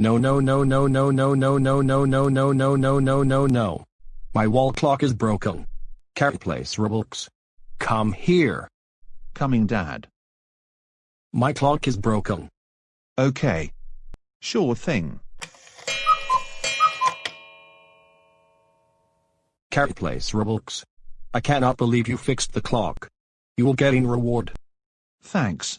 No no no no no no no no no no no no no no no no. My wall clock is broken. Can't place Roblox. Come here. Coming, Dad. My clock is broken. Okay. Sure thing. Can't place Roblox. I cannot believe you fixed the clock. You will get in reward. Thanks.